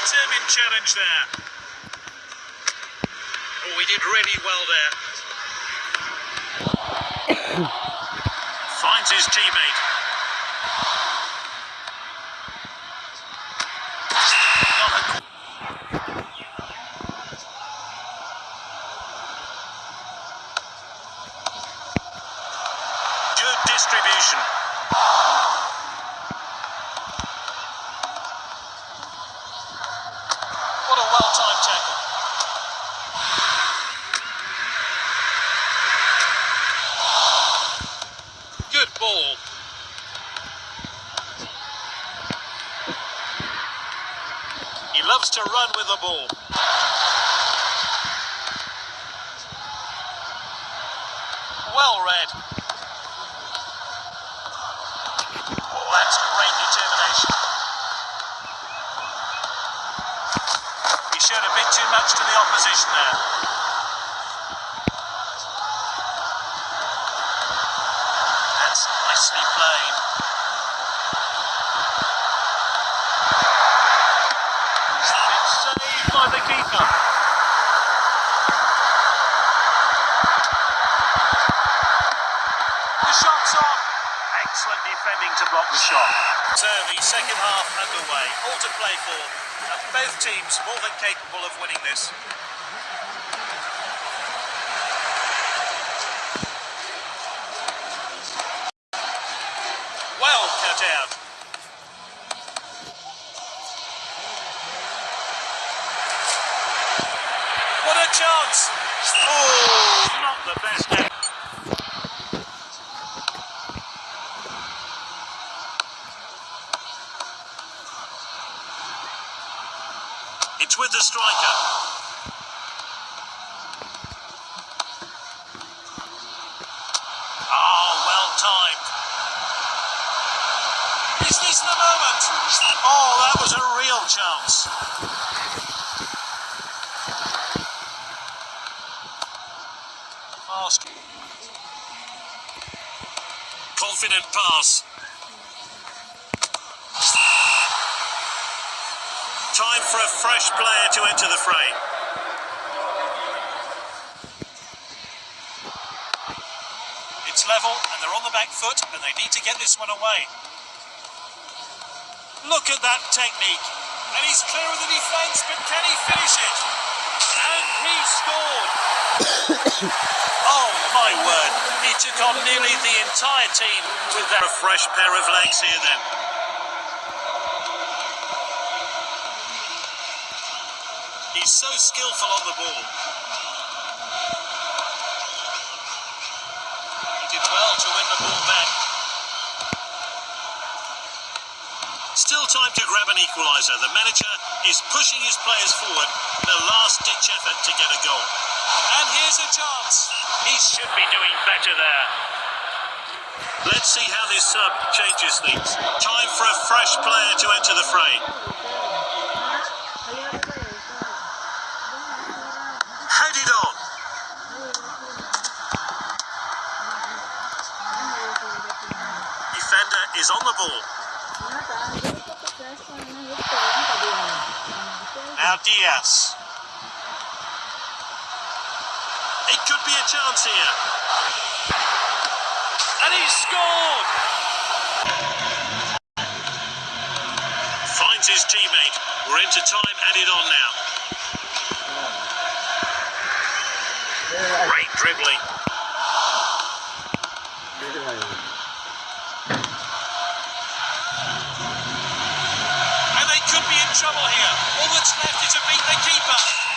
determined challenge there. Oh, he did really well there. Finds his teammate. Good distribution. What tackle. Good ball. He loves to run with the ball. Well read. Oh, that's great determination. He showed a bit too much to the opposition there. That's nicely played. It's saved by the keeper. The shot's on. Excellent defending to block the shot. So the second half underway. All to play for. And both teams more than capable of winning this. Well cut out. What a chance! Oh, It's with the striker. Oh, well timed. Is this the moment? Oh, that was a real chance. Fast. Confident pass. Time for a fresh player to enter the fray. It's level and they're on the back foot and they need to get this one away. Look at that technique. And he's clear of the defence, but can he finish it? And he scored. oh my word. He took on nearly the entire team with that. A fresh pair of legs here then. He's so skillful on the ball. He did well to win the ball back. Still time to grab an equaliser. The manager is pushing his players forward a last-ditch effort to get a goal. And here's a chance. He should be doing better there. Let's see how this sub changes things. Time for a fresh player to enter the fray. Is on the ball. Now Diaz. It could be a chance here. And he scored! Finds his teammate. We're into time added on now. Great dribbling. Trouble here. All that's left is to beat the keeper.